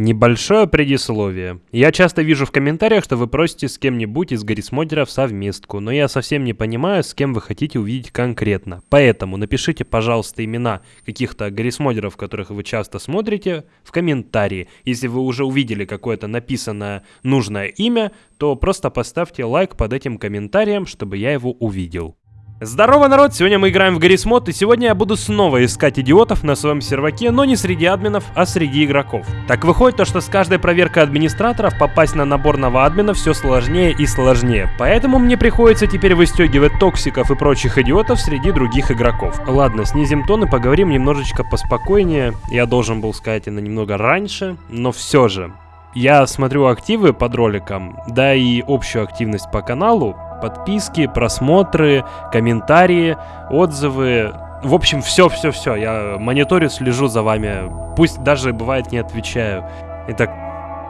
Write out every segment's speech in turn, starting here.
Небольшое предисловие. Я часто вижу в комментариях, что вы просите с кем-нибудь из гаррисмодеров совместку, но я совсем не понимаю, с кем вы хотите увидеть конкретно. Поэтому напишите, пожалуйста, имена каких-то гаррисмодеров, которых вы часто смотрите, в комментарии. Если вы уже увидели какое-то написанное нужное имя, то просто поставьте лайк под этим комментарием, чтобы я его увидел. Здорово, народ! Сегодня мы играем в Гаррис Мод, и сегодня я буду снова искать идиотов на своем серваке, но не среди админов, а среди игроков. Так выходит то, что с каждой проверкой администраторов попасть на наборного админа все сложнее и сложнее. Поэтому мне приходится теперь выстегивать токсиков и прочих идиотов среди других игроков. Ладно, снизим тон и поговорим немножечко поспокойнее. Я должен был сказать это немного раньше, но все же. Я смотрю активы под роликом, да и общую активность по каналу, подписки, просмотры, комментарии, отзывы. В общем, все-все-все. Я мониторю, слежу за вами. Пусть даже бывает не отвечаю. Это,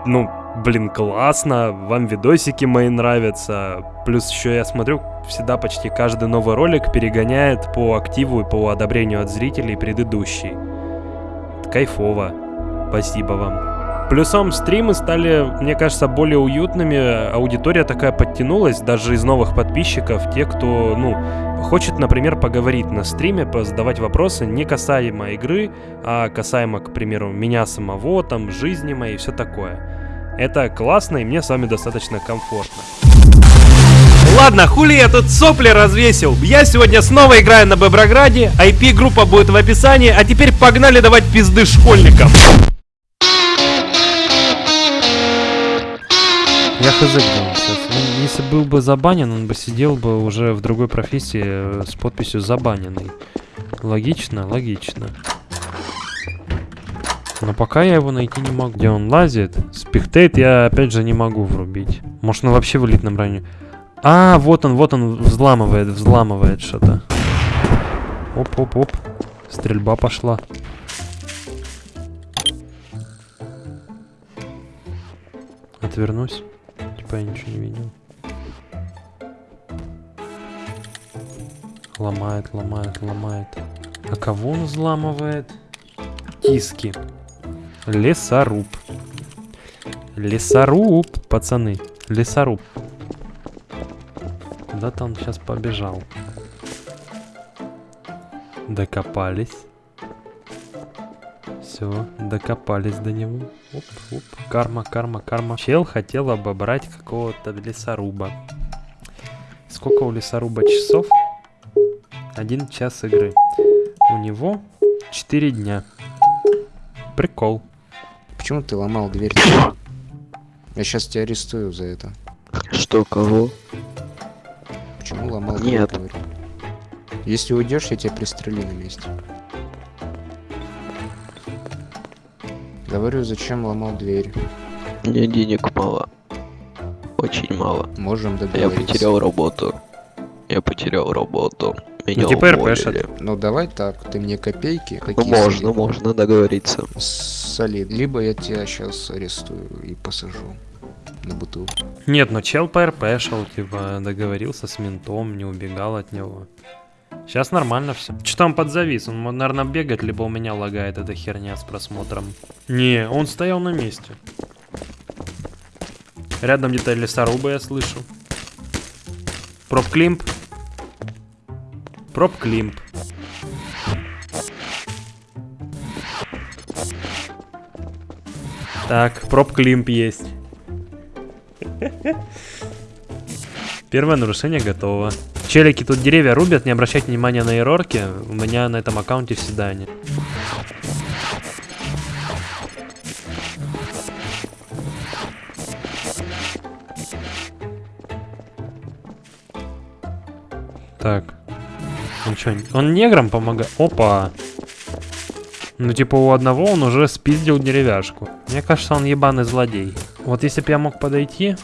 ну, блин, классно. Вам видосики мои нравятся. Плюс еще я смотрю, всегда почти каждый новый ролик перегоняет по активу и по одобрению от зрителей предыдущий. Кайфово. Спасибо вам. Плюсом стримы стали, мне кажется, более уютными. Аудитория такая подтянулась, даже из новых подписчиков. Те, кто, ну, хочет, например, поговорить на стриме, задавать вопросы не касаемо игры, а касаемо, к примеру, меня самого, там, жизни моей и все такое. Это классно, и мне с вами достаточно комфортно. Ладно, хули я тут сопли развесил. Я сегодня снова играю на Беброграде, IP-группа будет в описании, а теперь погнали давать пизды школьникам. Хз где он сейчас. Он, если был бы забанен, он бы сидел бы уже в другой профессии э, с подписью «забаненный». Логично? Логично. Но пока я его найти не могу. Где он лазит? Спектейт я опять же не могу врубить. Может он вообще в элитном районе? А, вот он, вот он взламывает, взламывает что-то. Оп-оп-оп. Стрельба пошла. Отвернусь типа я ничего не видел. Ломает, ломает, ломает. А кого он взламывает? Тиски. Лесоруб. Лесоруб, пацаны. Лесоруб. Куда-то он сейчас побежал. Докопались. Все, докопались до него. Оп, оп, карма, карма, карма. Чел хотел обобрать какого-то лесоруба. Сколько у лесоруба часов? Один час игры. У него 4 дня. Прикол. Почему ты ломал дверь? Я сейчас тебя арестую за это. Что, кого? Почему ломал Нет. дверь? Если уйдешь, я тебя пристрелю на месте. Говорю, зачем ломал дверь? Мне денег мало. Очень мало. Можем Я договориться. потерял работу. Я потерял работу. Меня Ну, типа уволили. РПшат. Ну давай так, ты мне копейки. Ну какие можно, солид- можно договориться. Солид. Либо я тебя сейчас арестую и посажу на бутылку. Нет, ну чел по РП шел, типа, договорился с ментом, не убегал от него. Сейчас нормально все. Что там подзавис? Он, наверное, бегает, либо у меня лагает эта херня с просмотром. Не, он стоял на месте. Рядом где-то лесоруба я слышу. Prop climb. Prop climb. Так, prop climb есть. Первое нарушение готово. Челики тут деревья рубят, не обращайте внимания на эрорки. У меня на этом аккаунте всегда они. Так. Он что, он неграм помогает? Опа. Ну, типа, у одного он уже спиздил деревяшку. Мне кажется, он ебаный злодей. Вот если бы я мог подойти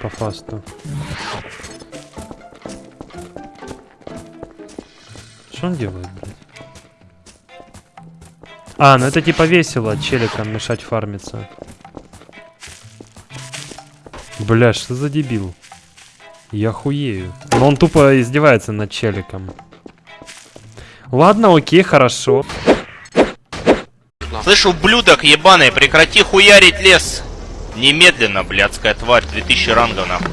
по фасту. Что он делает, блядь? А, ну это типа весело челикам мешать фармиться. Бля, что за дебил? Я хуею. Но он тупо издевается над челиком. Ладно, окей, хорошо. Слышь, ублюдок ебаный, прекрати хуярить лес. Немедленно, блядская тварь, 2000 рангов нахуй.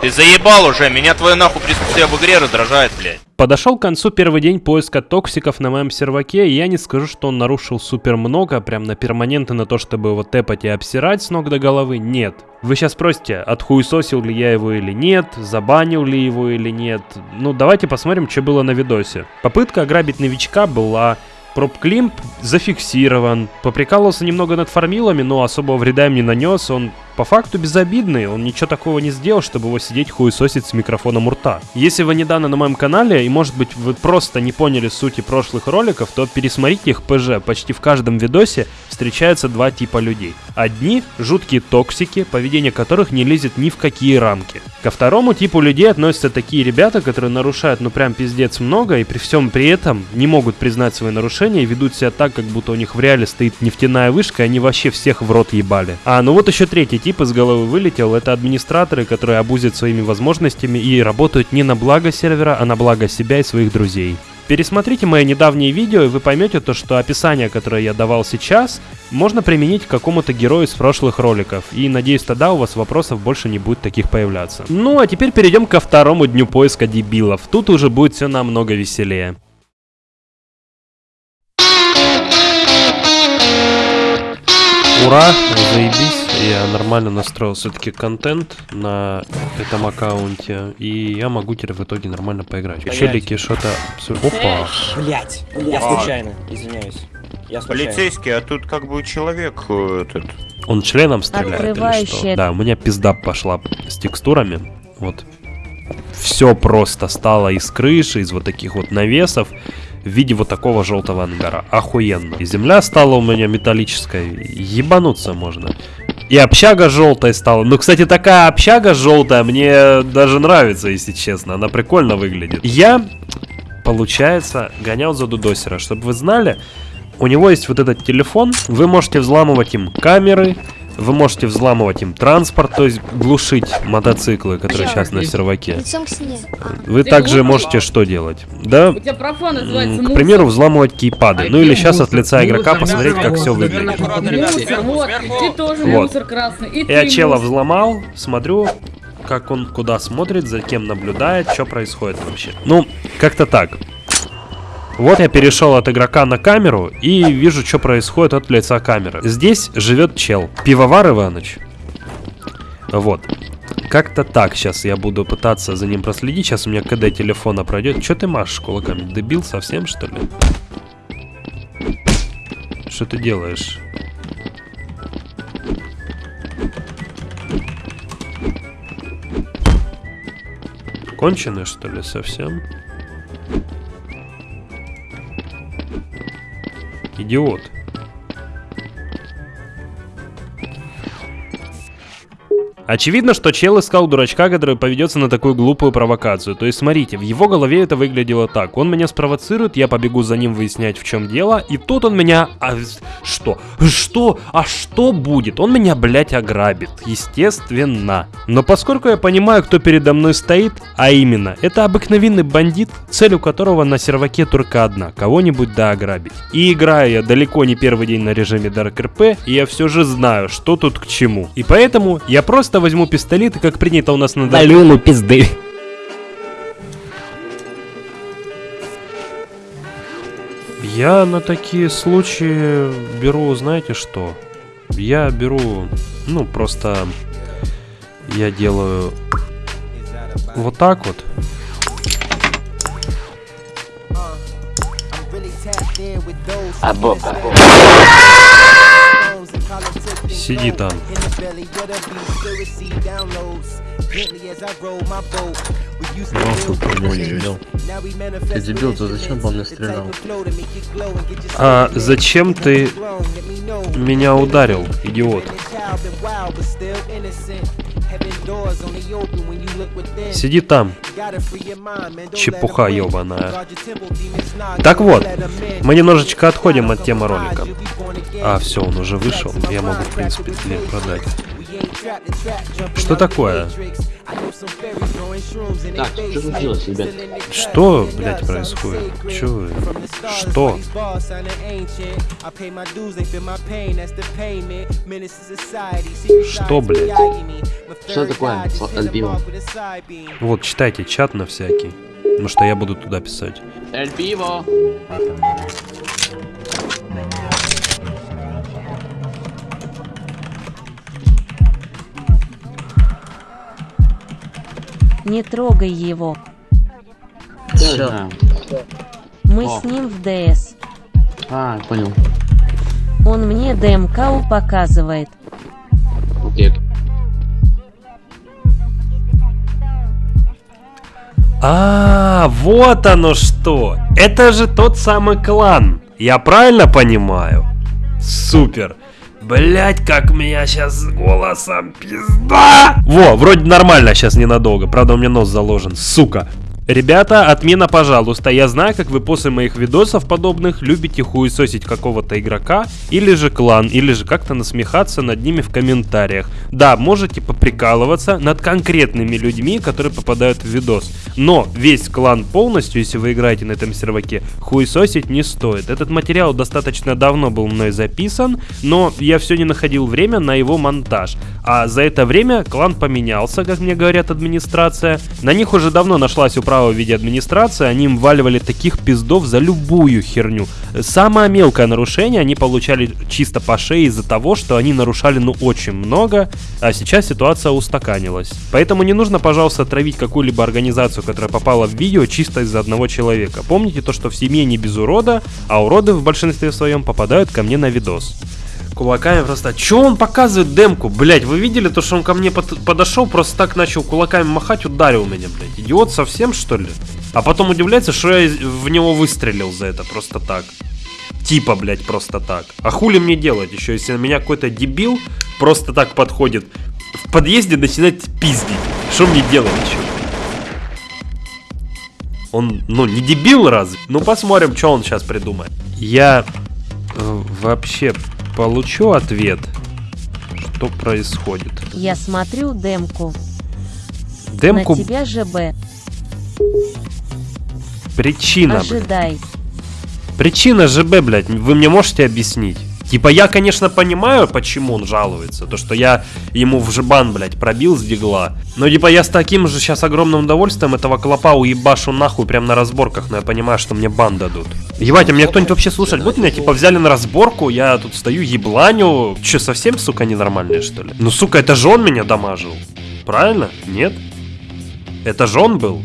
Ты заебал уже, меня твое нахуй присутствие в игре раздражает, блядь. Подошел к концу первый день поиска токсиков на моем серваке, и я не скажу, что он нарушил супер много, прям на перманенты на то, чтобы его тэпать и обсирать с ног до головы, нет. Вы сейчас спросите, отхуесосил ли я его или нет, забанил ли его или нет. Ну, давайте посмотрим, что было на видосе. Попытка ограбить новичка была, Проп-климп зафиксирован. Поприкалывался немного над фармилами, но особого вреда им не нанес. Он по факту безобидный, он ничего такого не сделал, чтобы его сидеть хуесосить с микрофоном у рта. Если вы недавно на моем канале, и может быть вы просто не поняли сути прошлых роликов, то пересмотрите их ПЖ. Почти в каждом видосе встречаются два типа людей. Одни – жуткие токсики, поведение которых не лезет ни в какие рамки. Ко второму типу людей относятся такие ребята, которые нарушают ну прям пиздец много, и при всем при этом не могут признать свои нарушения и ведут себя так, как будто у них в реале стоит нефтяная вышка, и они вообще всех в рот ебали. А, ну вот еще третий тип из головы вылетел, это администраторы, которые обузят своими возможностями и работают не на благо сервера, а на благо себя и своих друзей. Пересмотрите мои недавние видео, и вы поймете то, что описание, которое я давал сейчас, можно применить к какому-то герою из прошлых роликов. И надеюсь, тогда у вас вопросов больше не будет таких появляться. Ну, а теперь перейдем ко второму дню поиска дебилов. Тут уже будет все намного веселее. Ура, заебись, я нормально настроил все-таки контент на этом аккаунте, и я могу теперь в итоге нормально поиграть. Челики что-то... Опа! Блять, я случайно, извиняюсь. Я случайно. Полицейский, а тут как бы человек э, этот. Он членом стреляет или что? Да, у меня пизда пошла с текстурами. Вот. Все просто стало из крыши, из вот таких вот навесов в виде вот такого желтого ангара. Охуенно. И земля стала у меня металлической. Ебануться можно. И общага желтая стала. Ну, кстати, такая общага желтая мне даже нравится, если честно. Она прикольно выглядит. Я, получается, гонял за Дудосера. Чтобы вы знали, у него есть вот этот телефон. Вы можете взламывать им камеры. Вы можете взламывать им транспорт, то есть глушить мотоциклы, которые сейчас на серваке. К стене. Вы также можете что делать? Да, К примеру, взламывать кейпады. Ну или сейчас от лица игрока посмотреть, как все выглядит. Вот. Я чела взломал, смотрю, как он куда смотрит, за кем наблюдает, что происходит вообще. Ну, как-то так. Вот я перешел от игрока на камеру и вижу, что происходит от лица камеры. Здесь живет чел. Пивовар Иваныч. Вот. Как-то так сейчас я буду пытаться за ним проследить. Сейчас у меня КД телефона пройдет. Че ты машешь кулаками? Дебил совсем, что ли? Что ты делаешь? Конченый, что ли, совсем? Идиот. Очевидно, что чел искал дурачка, который поведется на такую глупую провокацию. То есть, смотрите, в его голове это выглядело так. Он меня спровоцирует, я побегу за ним выяснять, в чем дело, и тут он меня... А, что? Что? А что будет? Он меня, блядь, ограбит. Естественно. Но поскольку я понимаю, кто передо мной стоит, а именно, это обыкновенный бандит, цель у которого на серваке только одна, кого-нибудь да ограбить. И играю я далеко не первый день на режиме Dark RP, и я все же знаю, что тут к чему. И поэтому я просто возьму пистолет, и как принято у нас на Dark ему пизды. Я на такие случаи беру, знаете что? Я беру, ну, просто я делаю вот так вот. Сиди там. Нахуй по-моему не видел. Ты дебил, то зачем по мне стрелял? А зачем ты меня ударил, идиот? Сиди там, чепуха ебаная. Так вот, мы немножечко отходим от темы ролика. А, все, он уже вышел. Я могу, в принципе, тебе продать. Что такое? Так, что случилось, ребят? Что, блядь, происходит? Чё вы? Что? Что, блядь? Что такое, Альбио? Вот, читайте чат на всякий. Потому что я буду туда писать. Эль Пиво! Не трогай его. Всё. Мы О. с ним в ДС. А, понял. Он мне ДМК показывает. Окей. А, вот оно что! Это же тот самый клан. Я правильно понимаю? Супер. Блять, как меня сейчас с голосом пизда! Во, вроде нормально сейчас ненадолго. Правда, у меня нос заложен. Сука. Ребята, отмена, пожалуйста. Я знаю, как вы после моих видосов подобных любите хуесосить какого-то игрока, или же клан, или же как-то насмехаться над ними в комментариях. Да, можете поприкалываться над конкретными людьми, которые попадают в видос. Но весь клан полностью, если вы играете на этом серваке, хуесосить не стоит. Этот материал достаточно давно был мной записан, но я все не находил время на его монтаж. А за это время клан поменялся, как мне говорят администрация. На них уже давно нашлась управа в виде администрации, они им валивали таких пиздов за любую херню. Самое мелкое нарушение они получали чисто по шее из-за того, что они нарушали ну очень много, а сейчас ситуация устаканилась. Поэтому не нужно, пожалуйста, травить какую-либо организацию, которая попала в видео чисто из-за одного человека. Помните то, что в семье не без урода, а уроды в большинстве своем попадают ко мне на видос. Кулаками просто... Чё он показывает демку? Блять, вы видели то, что он ко мне под- подошел, просто так начал кулаками махать, ударил меня, блять. Идиот совсем, что ли? А потом удивляется, что я в него выстрелил за это просто так. Типа, блять, просто так. А хули мне делать еще, если на меня какой-то дебил просто так подходит в подъезде начинает пиздить? Что мне делать еще? Он, ну, не дебил разве? Ну, посмотрим, что он сейчас придумает. Я э, вообще получу ответ, что происходит. Я смотрю демку. Демку На тебя ЖБ. причина, блядь. Ожидай. Причина ЖБ, блядь, вы мне можете объяснить? Типа я, конечно, понимаю, почему он жалуется. То, что я ему в жбан, блядь, пробил с дигла. Но типа я с таким же сейчас огромным удовольствием этого клопа уебашу нахуй прям на разборках. Но я понимаю, что мне бан дадут. Ебать, а меня кто-нибудь вообще слушать будет? Меня типа взяли на разборку, я тут стою ебланю. Че, совсем, сука, ненормальные, что ли? Ну, сука, это же он меня дамажил. Правильно? Нет? Это же он был?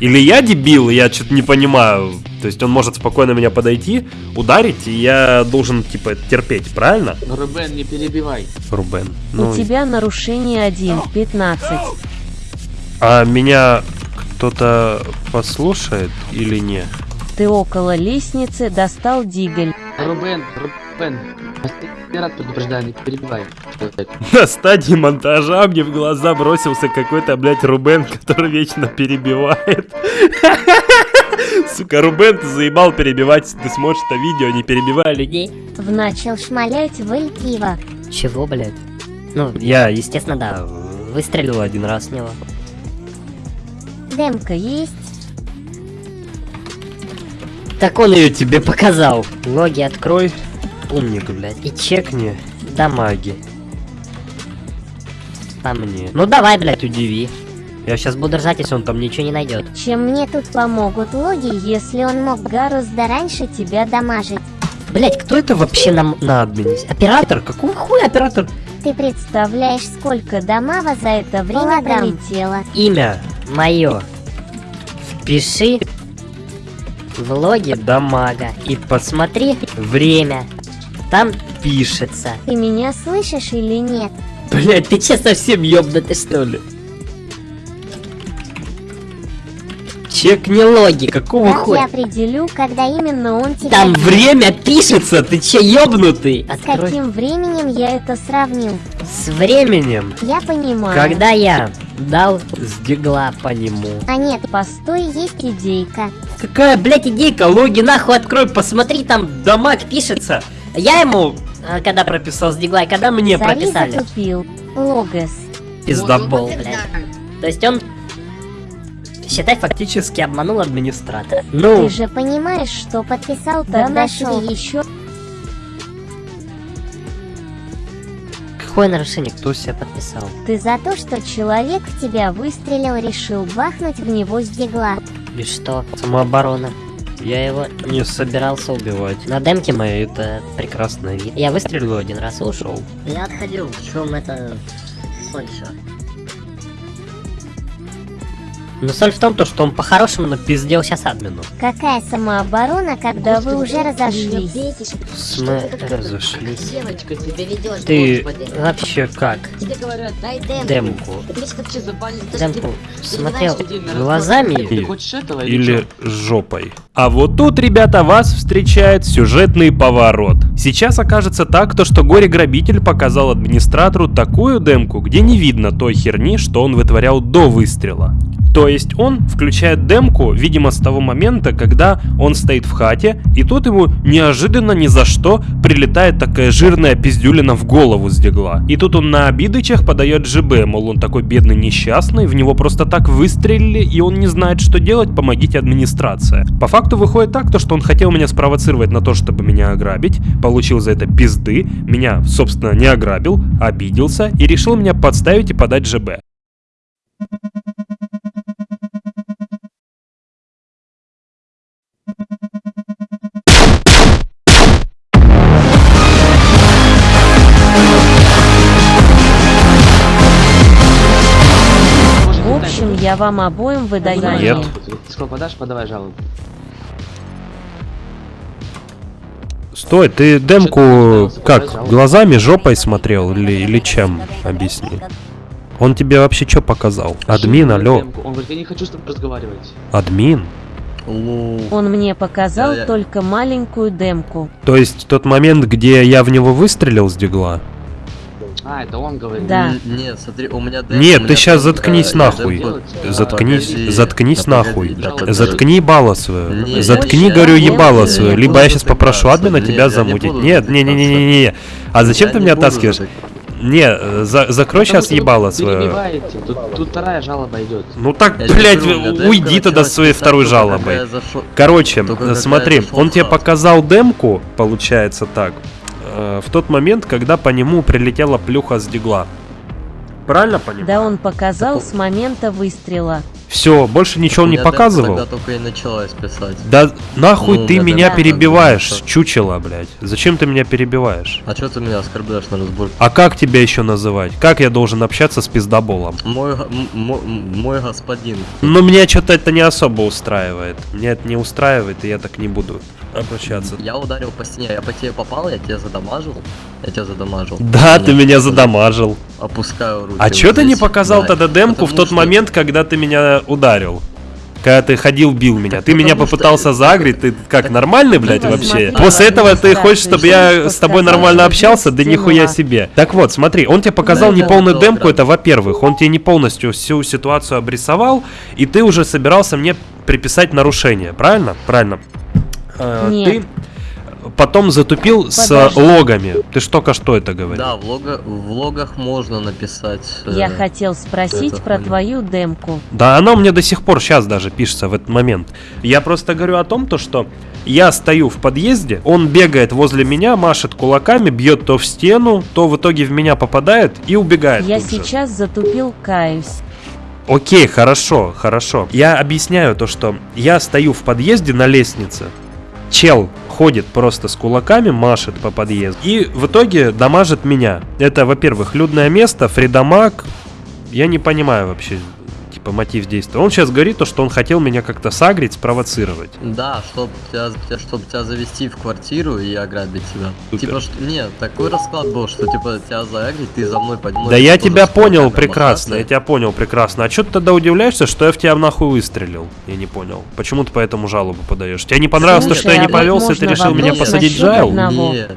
Или я дебил, я что-то не понимаю. То есть он может спокойно меня подойти, ударить, и я должен, типа, терпеть, правильно? Рубен, не перебивай. Рубен. Ну, У тебя нарушение 1.15. а меня кто-то послушает или не? Ты около лестницы достал диголь. Рубен, Рубен. Я рад предупреждаю, не перебивай. На стадии монтажа мне в глаза бросился какой-то, блядь, Рубен, который вечно перебивает. Сука, Рубен, ты заебал перебивать, ты смотришь это видео, не перебивай людей. В начал шмалять в Эль Пиво. Чего, блядь? Ну, Я, естественно, да, выстрелил один раз в него. Демка есть? Так он ее тебе показал. Логи открой, умник, блядь, и чекни дамаги. По мне. Ну давай, блядь, удиви. Я сейчас буду ржать, если он там ничего не найдет. Чем мне тут помогут логи, если он мог гораздо раньше тебя дамажить? Блять, кто это вообще нам на админе? Оператор? Какого хуя оператор? Ты представляешь, сколько дамава за это время пролетело? Имя мое. Впиши в логе дамага и посмотри время. Там пишется. Ты меня слышишь или нет? Блять, ты че совсем ёбнутый что ли? Чекни логи, какого Как я хуя? определю, когда именно он тебя... Там время пишется, ты че ёбнутый? С каким временем я это сравнил? С временем, Я понимаю. когда я дал с дигла по нему. А нет, постой, есть идейка. Какая, блядь, идейка? Логи нахуй открой, посмотри, там дамаг пишется. Я ему, а, когда прописал с дигла, и когда мне Сори прописали. затупил. Логос. Пиздобол, блядь. То есть он, считай, фактически обманул администратора. Ты Ну, же понимаешь, что подписал, Да тогда нашли шел. еще какое нарушение? Кто себя подписал? Ты за то, что человек в тебя выстрелил, решил бахнуть в него с дигла. И что? Самооборона. Я его не собирался убивать. На демке моей это прекрасно видно. Я выстрелил один раз и ушел. Я отходил, в чем это всё? Но соль в том, то, что он по-хорошему напиздел сейчас админу. Какая самооборона, когда вы уже разошлись? Мы разошлись. Девочка себя ведешь, Ты господи. вообще как? Демку. Демку. Ты. Ты ты смотрел глазами или жопой. А вот тут, ребята, вас встречает сюжетный поворот. Сейчас окажется так, то что горе-грабитель показал администратору такую демку, где не видно той херни, что он вытворял до выстрела. То есть он включает демку, видимо, с того момента, когда он стоит в хате, и тут ему неожиданно ни за что прилетает такая жирная пиздюлина в голову с дигла. И тут он на обидычах подает ЖБ, мол, он такой бедный несчастный, в него просто так выстрелили, и он не знает, что делать, помогите администрация. По факту выходит так, то, что он хотел меня спровоцировать на то, чтобы меня ограбить, получил за это пизды, меня, собственно, не ограбил, обиделся и решил меня подставить и подать ЖБ. В я вам обоим выдаю. Нет. Сколько подашь, подавай жалобу. Стой, ты демку как, глазами, жопой смотрел или, или чем? Объясни. Он тебе вообще что показал? Админ, алло. Он говорит, я не хочу с тобой разговаривать. Админ? Он мне показал я- только маленькую демку. То есть тот момент, где я в него выстрелил с дигла? А, это он говорит. Да. Нет, смотри, у меня... демка, Нет, у ты меня сейчас просто- заткнись нахуй. Заткнись, Погоди, заткнись да нахуй. погоди, да. Заткни ебало свое. Заткни, я- говорю, ебало свое. Либо я сейчас попрошу админа тебя замутить. Нет, не, не, не, не, не. А зачем Я ты меня оттаскиваешь? Не, за- закрой Потому сейчас ебало свое. Тут, тут вторая жалоба идет. Ну так, Я блядь, говорю, у меня демка уйди тогда началась с своей второй жалобой. зашел- Короче, Только смотри, он тебе показал демку, получается так, э, в тот момент, когда по нему прилетела плюха с дигла. Правильно понимаю? Да он показал с момента выстрела. Все, больше ничего он не показывал. Тогда только и началась писать. Да нахуй Ну, ты меня меня демка перебиваешь, называется. чучело, блядь. Зачем ты меня перебиваешь? А что ты меня оскорбляешь на разборке? А как тебя еще называть? Как я должен общаться с пиздоболом? Мой, мой господин. Ну, меня что-то это не особо устраивает. Меня это не устраивает, и я так не буду обращаться. Я ударил по стене, я по тебе попал, я тебя задамажил. Я тебя задамажил. Да, ты меня задамажил. Опускаю руки. А вот чё ты не показал Да, тогда демку в тот что- момент, когда ты меня ударил? Когда ты ходил, бил меня. Так Ты меня потому что- попытался загреть, ты как, Так- нормальный, блядь, Ну, вообще? смотри, После этого ты хочешь, чтобы я с тобой нормально общался? Да нихуя себе. Так вот, смотри, он тебе показал Да, неполную да, демку, да. это во-первых. Он тебе не полностью всю ситуацию обрисовал, и ты уже собирался мне приписать нарушение, правильно? Правильно. Э, Нет. Ты потом затупил с Подожди. логами. Ты ж только что это говорил. Да, в, лого- в логах можно написать. э, Я хотел спросить это про хуйня. твою демку. Да, оно мне до сих пор сейчас даже пишется в этот момент. Я просто говорю о том, то, что я стою в подъезде, он бегает возле меня, машет кулаками, бьет то в стену, то в итоге в меня попадает и убегает. Я тут же. сейчас затупил, каюсь. Окей, хорошо, хорошо. Я объясняю то, что я стою в подъезде на лестнице. Чел ходит просто с кулаками, машет по подъезду. И в итоге дамажит меня. Это, во-первых, людное место, фридамаг. Я не понимаю вообще, типа, мотив действия. Он сейчас говорит то, что он хотел меня как-то сагрить, спровоцировать. Да, чтобы тебя, чтоб тебя завести в квартиру и ограбить тебя. Супер. Типа, что, нет, такой расклад был, что типа тебя заграбить, ты за мной поднимаешь. да я тебя понял прекрасно, я тебя понял прекрасно. А что ты тогда удивляешься, что я в тебя нахуй выстрелил? Я не понял. Почему ты по этому жалобу подаешь? Тебе не понравилось то, Слушай, что я не а повелся, и ты решил меня посадить в джайл? Нет,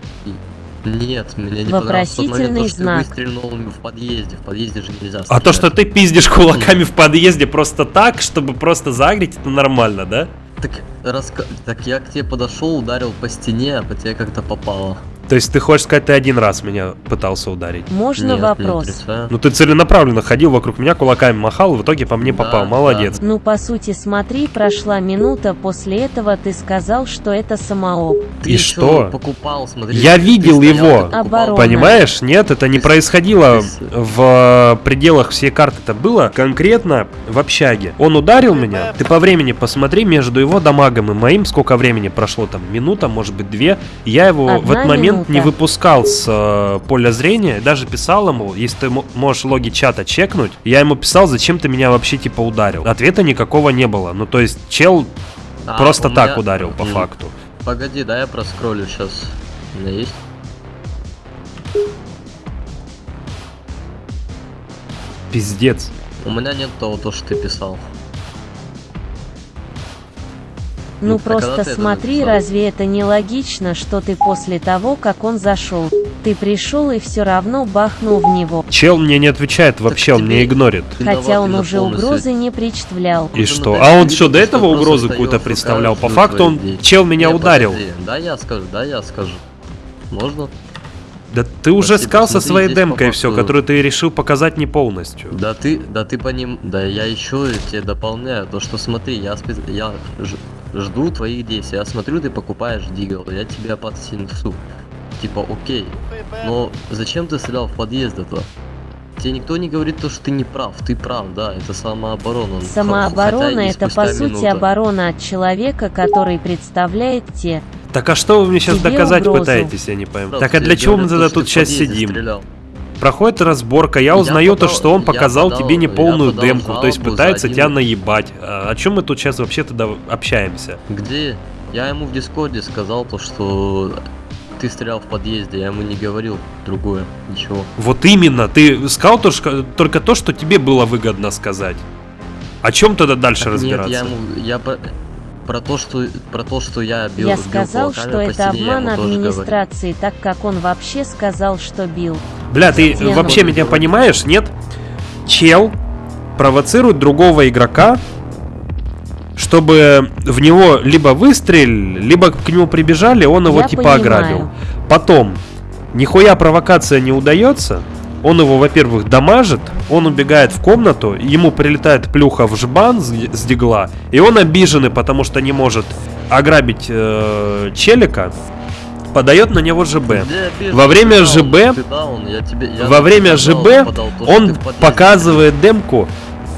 нет, мне не Вопросительный то, что ты знак. выстрелил в подъезде, в подъезде же нельзя А то, что ты пиздишь кулаками в подъезде просто так, чтобы просто загреть, это нормально, да? Так, раска... так я к тебе подошел, ударил по стене, а по тебе как-то попало. То есть ты хочешь сказать, ты один раз меня пытался ударить? Можно Нет, не вопрос? отрицаю. Ну ты целенаправленно ходил вокруг меня, кулаками махал, в итоге по мне Да, попал. Молодец. Ну, по сути, смотри, прошла минута, после этого ты сказал, что это самооп. Ты И что? покупал, смотри. Я видел стоял, его. Оборона. Понимаешь? Нет, это не происходило в пределах всей карты. Это было конкретно в общаге. Он ударил меня. Ты по времени посмотри между его дамагом и моим, сколько времени прошло там, минута, может быть, две. Я его в Одна этот момент минута. не выпускал с э, поля зрения. Даже писал ему, если ты мо- можешь логи чата чекнуть, я ему писал, зачем ты меня вообще типа ударил. Ответа никакого не было. Ну то есть чел А, просто так меня- ударил по М, факту. Погоди, да я проскроллю сейчас. У меня есть? Пиздец. У меня нет того, то, что ты писал. Ну, Ну, а просто это смотри, разве это не логично, что ты после того, как он зашел, ты пришел и все равно бахнул в него? Чел мне не отвечает вообще, он меня игнорит. Хотя он уже угрозы не представлял. И Ну, что? А он что, до этого стоял, какую-то представлял? По факту он, чел меня Не, ударил. подожди, Да я скажу, да я скажу. Можно? Да ты уже Спасибо, сказал со смотри, своей здесь демкой все, которую ты решил показать не полностью. Да ты, да ты по ним, да я еще тебе дополняю, то что смотри, я, я жду твоих действий, я смотрю, ты покупаешь дигл, я тебя подсинцу. Типа, окей, но зачем ты стрелял в подъезд это? Тебе никто не говорит то, что ты не прав, ты прав, да, это самооборона. Самооборона это по сути минута. оборона от человека, который представляет те. Так а что вы мне сейчас Тебе доказать угрозу. пытаетесь, я не пойму. Правда, Так а тебе для чего мы тогда тут сейчас сидим? стрелял. Проходит разборка, я Я узнаю то, что он показал подал- тебе неполную подал демку, то есть пытается тебя наебать. А о чем мы тут сейчас вообще тогда общаемся? Где? Я ему в Дискорде сказал то, что ты стрелял в подъезде, я ему не говорил другое, ничего. Вот именно, ты сказал то, что- только то, что тебе было выгодно сказать. О чем тогда дальше Так разбираться? Нет, я ему, я про, то, что про то, что я бил. Я бил сказал, кулаками что это обман администрации, так как он вообще сказал, что бил. Бля, ты Тема. вообще меня понимаешь, нет? Чел провоцирует другого игрока, чтобы в него либо выстрелили, либо к нему прибежали, он его Я типа понимаю. ограбил. Потом, нихуя провокация не удается, он его, во-первых, дамажит, он убегает в комнату, ему прилетает плюха в жбан с, дигла, и он обиженный, потому что не может ограбить э, челика, подает на него ЖБ. Во время ЖБ даун, ты даун, я тебе- я во время ЖБ подал то, что он показывает демку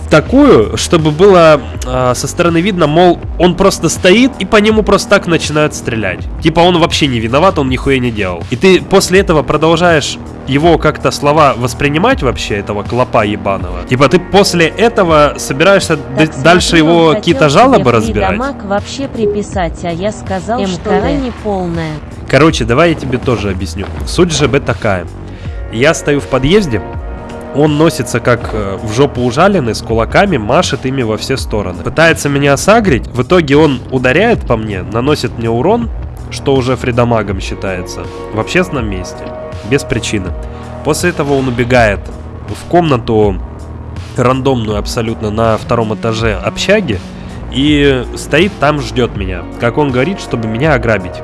такую, чтобы было а, со стороны видно, мол, он просто стоит и по нему просто так начинают стрелять. Типа он вообще не виноват, он нихуя не делал. И ты после этого продолжаешь его как-то слова воспринимать вообще, этого клопа ебаного. Типа ты после этого собираешься Так дальше его какие-то жалобы разбирать? фридамаг вообще приписать, а я сказал, что МК не полная. Короче, давай я тебе тоже объясню. Суть ЖБ такая. Я стою в подъезде, он носится как э, в жопу ужаленный, с кулаками, машет ими во все стороны. Пытается меня сагрить, в итоге он ударяет по мне, наносит мне урон, что уже фридамагом считается, в общественном месте, без причины. После этого он убегает в комнату рандомную абсолютно на втором этаже общаги и стоит там, ждет меня, как он говорит, чтобы меня ограбить.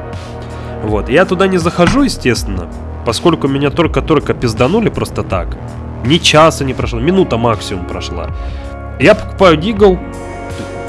Вот, я туда не захожу, естественно, поскольку меня только-только пизданули просто так. Ни часа не прошло, минута максимум прошла. Я покупаю дигл,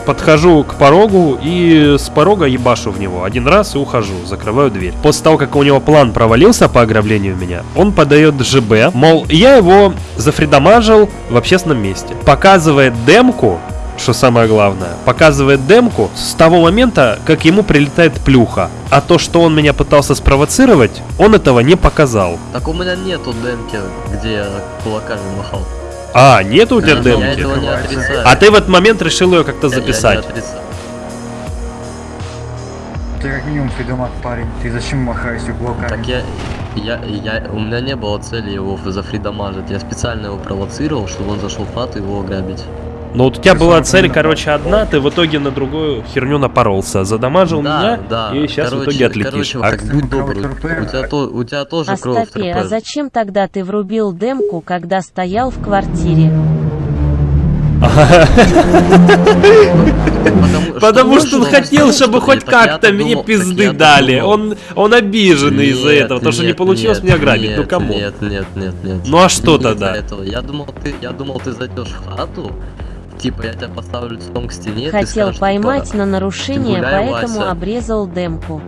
подхожу к порогу и с порога ебашу в него один раз и ухожу, закрываю дверь. После того, как у него план провалился по ограблению меня, он подает ЖБ, мол, я его зафридамажил в общественном месте. Показывает демку, что самое главное, показывает демку с того момента, как ему прилетает плюха. А то, что он меня пытался спровоцировать, он этого не показал. Так у меня нету демки, где я кулаками махал. А, нету у тебя Я- демки? Я этого не отрицаю. А ты в этот момент решил ее как-то Я- я не записать? отрицаю. Ты как минимум фридомат парень, ты зачем махаешься кулаками? Так я, я, я, у меня не было цели его зафридамажить. Я специально его провоцировал, чтобы он зашел в хату и его ограбить. Но вот у тебя была цель, короче, одна, ты в итоге на другую херню напоролся. Задамажил Да, меня, да. и сейчас в Короче- итоге отлетишь. короче, А будь добрый. У тебя, то, у тебя тоже кровь Астапе, а зачем тогда ты врубил демку, когда стоял в квартире? Потому что он хотел, чтобы что хоть как-то мне пизды дали. Он, он обиженный из-за этого, потому что не получилось меня ограбить. Ну кому? Нет, нет, нет, нет. Ну а что тогда? Я думал, ты, я думал, ты зайдешь в хату. Типа, я тебя поставлю лицом к стене. ты Хотел скажешь, типа, поймать на нарушение, гуляй, поэтому Вася. обрезал демку.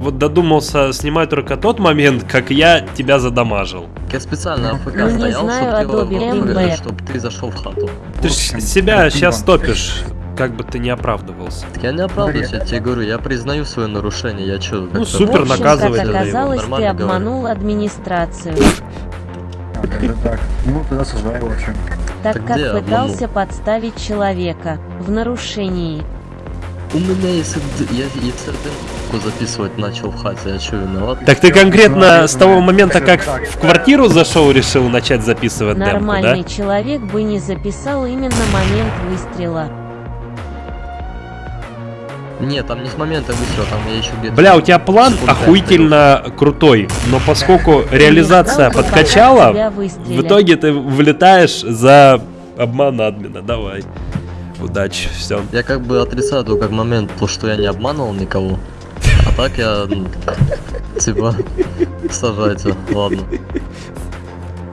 Вот додумался снимать только тот момент, как я тебя задамажил. Я специально АФК Ну, стоял, знаю, чтобы Adobe ты, чтобы ты зашел в хату. Ты ж себя сейчас топишь, как бы ты не оправдывался. Так я не оправдываюсь, я тебе говорю, я признаю свое нарушение, я чё, Ну, супер, наказывай как оказалось, ты нормально говорю. обманул администрацию. А, так. Ну, тогда осуждаю, в общем. Так Так как пытался подставить человека в нарушении. У меня есть, д- я, если демку записывать начал в хате, я чё, виноват? Так ты конкретно с того момента, как в квартиру зашел, решил начать записывать демку, да? Нормальный человек бы не записал именно момент выстрела. Нет, там не с момента выстрела, там я еще где-то... Бля, у тебя план охуительно крутой, но поскольку реализация подкачала, в итоге ты вылетаешь за обман админа. Давай. Удачи, все. Я как бы отрицаю только момент, то, что я не обманывал никого. А так я, типа, сажайте, ладно.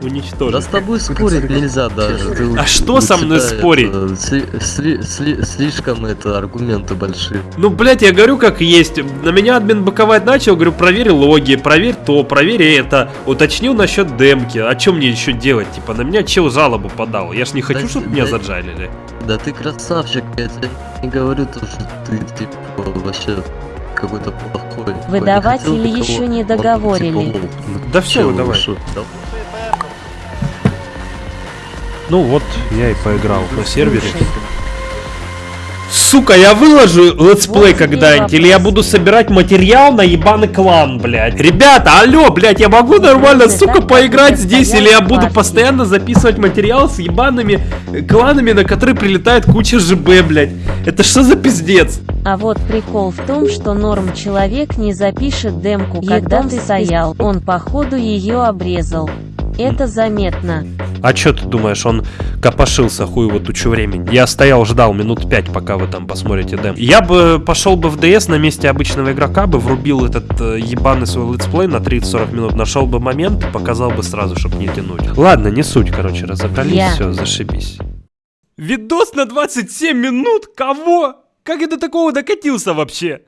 Да Уничтожить. с тобой спорить нельзя даже. ты А что со мной спорить? это, сли- сли- сли- слишком это аргументы большие. Ну, блядь, я говорю как есть. На меня админ быковать начал, говорю, проверь логи, проверь то, проверь это. Уточнил насчет демки. А что мне еще делать? Типа, на меня чел жалобу подал. Я ж не хочу, Да, чтобы меня да. заджалили. Да ты красавчик, я тебе не говорю то, что ты типа вообще какой-то плохой. Выдавать или еще не типа, договорили? Ну, Да чё, давай. шо, да? Ну вот, я и поиграл на сервере. Сука, я выложу летсплей когда-нибудь, или я буду собирать материал на ебаный клан, блядь. Ребята, алло, блядь, я могу нормально, сука, поиграть здесь, или я буду постоянно записывать материал с ебаными э, кланами, на которые прилетает куча ЖБ, блядь. Это что за пиздец? А вот прикол в том, что норм человек не запишет демку, когда ты стоял. Он походу ее обрезал. Это заметно. А чё ты думаешь, он копошился хуево тучу времени? Я стоял, ждал минут пять, пока вы там посмотрите дем. Я бы пошел бы в ДС на месте обычного игрока, бы врубил этот э, ебаный свой летсплей на 30-40 минут, нашел бы момент, показал бы сразу, чтобы не тянуть. Ладно, не суть, короче, разобрались, Я. все, зашибись. Видос на 27 минут? Кого? Как я до такого докатился вообще?